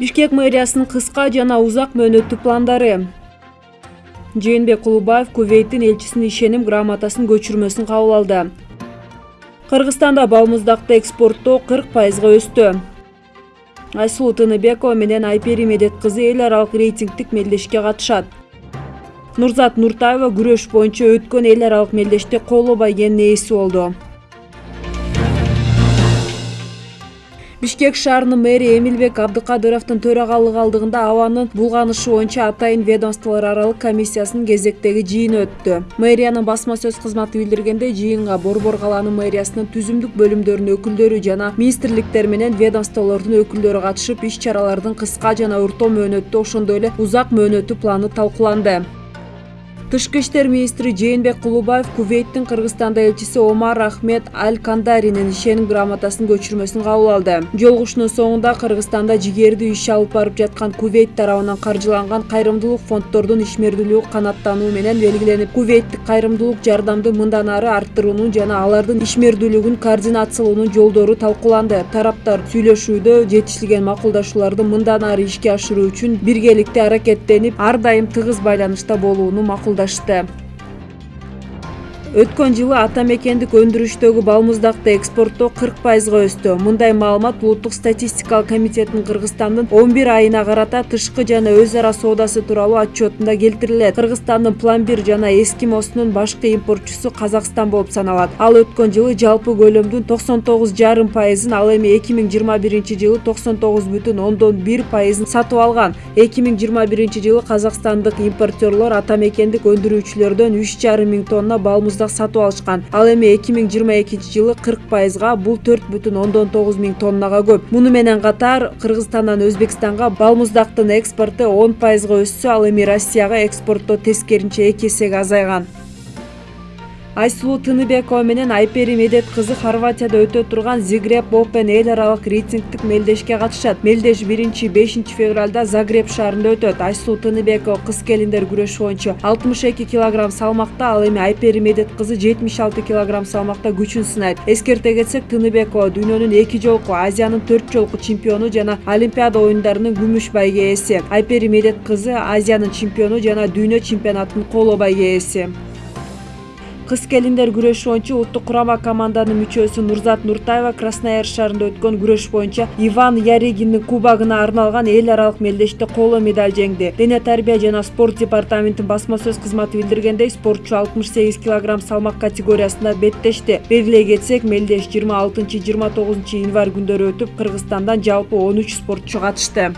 бишкек мэриясынын кыска жана узак мөөнөттүү пландары. Жээнбек кулубаев кувейттин элчисинин ишеним грамотасынын көчүрмөсүн кабыл алды. Кыргызстанда балмуздакты экспорттоо кырк пайызга өстү. Айсулуу тыныбекова менен айпери медет кызы эл аралык рейтингдик мелдешке катышат. Нурзат нуртаева күрөш боюнча өткөн эл аралык мелдеште коло байгенин ээси болду бишкек шаарынын мэри эмилбек абдыкадыровдун төрагалык алдыгында абанын булганышы боюнча атайын ведомстволор аралык комиссиясынын кезектеги жыйыны өттү. Мэриянын басма сөз кызматы билдиргендей жыйынга борбор калаанын мэриясынын түзүмдүк бөлүмдөрүнүн өкүлдөрү жана министрликтер менен ведомстволордун өкүлдөрү катышып иш чаралардын кыска жана орто мөөнөттүү ошондой эле узак мөөнөттүү планы талкууланды тышкы иштер министри жээнбек кулубаев кувейттин кыргызстанда элчиси омар ахмед аль кандаринин ишеним грамотасынын көчүрмөсүн кабыл алды. Жолугушуунун соңунда кыргызстанда жигердүү иш алып барып жаткан кувейт тарабынан каржыланган кайрымдуулук фонддордун ишмердүүлүгү канааттануу менен белгиленип кувейттик кайрымдуулук жардамды мындан ары арттыруунун жана алардын ишмердүүлүгүн координациялоонун жолдору талкууланды. Тараптар сүйлөшүүдө жетишилген макулдашууларды мындан ары ишке ашыруу үчүн биргеликте аракеттенип ар дайым тыгыз байланышта болууну макулдашты. desta өткөн жылы ата мекендик өндүрүштөгү балмуздакты экспорттоо кырк пайызга өстү мындай маалымат улуттук статистикалык комитеттин кыргызстандын он бир айына карата тышкы жана өз ара соодасы тууралуу отчетунда келтирилет. Кыргызстандын пломбир жана эскимосунун башкы импортчусу казакстан болуп саналат. Ал өткөн жылы жалпы көлөмдүн токсон тогуз жарым пайызын ал эми эки миң жыйырма биринчи жылы токсон тогуз бүтүн ондон бир пайызын сатып алган. Эки миң жыйырма биринчи жылы казакстандык импортерлор ата мекендик өндүрүүчүлөрдөн үч жарым миң тонна балмуз сатып алышкан. Ал эми эки миң жыйырма экинчи жылы кырк пайызга бул төрт бүтүн ондон тогуз миң тоннага көп. Муну менен катар кыргызстандан өзбекстанга балмуздактын экспорту он пайызга өссө ал эми россияга экспорттоо тескерисинче эки эсеге азайган айсулуу тыныбекова менен айпери медет кызы хорватияда өтө турган зигреб опен эл аралык рейтингдик мелдешке катышат. Мелдеш биринчи бешинчи февралда загреб шаарында өтөт. Айсулуу тыныбекова кыз келиндер күрөшү боюнча алтымыш эки килограмм салмакта ал эми айпери медет кызы жетимиш алты килограмм салмакта күчүн сынайт. Эскерте кетсек тыныбекова дүйнөнүн эки жолку азиянын төрт жолку чемпиону жана олимпиада оюндарынын күмүш байге ээси айпери медет кызы азиянын чемпиону жана дүйнө чемпионатынын коло байге ээси кыз келиндер күрөшү боюнча улуттук курама команданын мүчөсү нурзат нуртаева краснояр шаарында өткөн күрөш боюнча иван яригиндин кубогуна арналган эл аралык мелдеште коло медаль жеңди. Дене тарбия жана спорт департаментинин басма сөз кызматы билдиргендей спортчу алтымыш сегиз килограмм салмак категориясында беттешти. Белгилей кетсек мелдеш жыйырма алтынчы жыйырма тогузунчу январь күндөрү өтүп кыргызстандан жалпы он үч спортчу катышты